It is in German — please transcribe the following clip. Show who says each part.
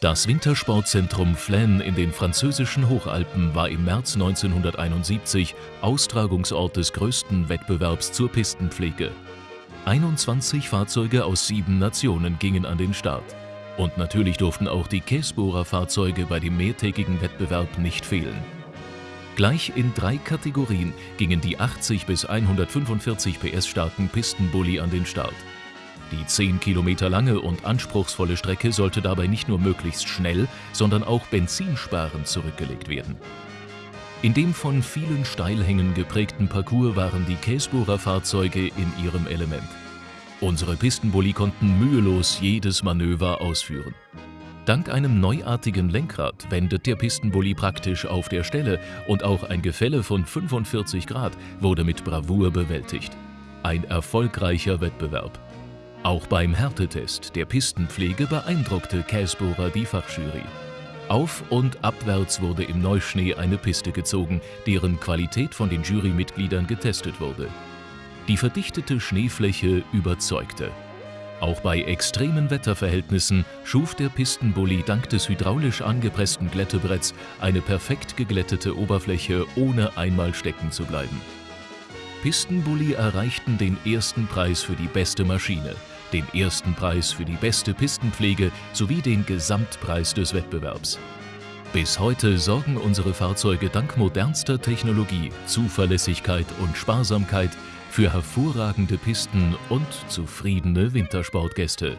Speaker 1: Das Wintersportzentrum Flaine in den französischen Hochalpen war im März 1971 Austragungsort des größten Wettbewerbs zur Pistenpflege. 21 Fahrzeuge aus sieben Nationen gingen an den Start. Und natürlich durften auch die Käsbohrer-Fahrzeuge bei dem mehrtägigen Wettbewerb nicht fehlen. Gleich in drei Kategorien gingen die 80 bis 145 PS starken Pistenbully an den Start. Die 10 Kilometer lange und anspruchsvolle Strecke sollte dabei nicht nur möglichst schnell, sondern auch benzinsparend zurückgelegt werden. In dem von vielen Steilhängen geprägten Parcours waren die Käsbohrer Fahrzeuge in ihrem Element. Unsere Pistenbully konnten mühelos jedes Manöver ausführen. Dank einem neuartigen Lenkrad wendet der Pistenbully praktisch auf der Stelle und auch ein Gefälle von 45 Grad wurde mit Bravour bewältigt. Ein erfolgreicher Wettbewerb. Auch beim Härtetest der Pistenpflege beeindruckte Käsbohrer die Fachjury. Auf- und abwärts wurde im Neuschnee eine Piste gezogen, deren Qualität von den Jurymitgliedern getestet wurde. Die verdichtete Schneefläche überzeugte. Auch bei extremen Wetterverhältnissen schuf der Pistenbully dank des hydraulisch angepressten Glättebretts eine perfekt geglättete Oberfläche, ohne einmal stecken zu bleiben. Pistenbully erreichten den ersten Preis für die beste Maschine, den ersten Preis für die beste Pistenpflege sowie den Gesamtpreis des Wettbewerbs. Bis heute sorgen unsere Fahrzeuge dank modernster Technologie, Zuverlässigkeit und Sparsamkeit für hervorragende Pisten und zufriedene Wintersportgäste.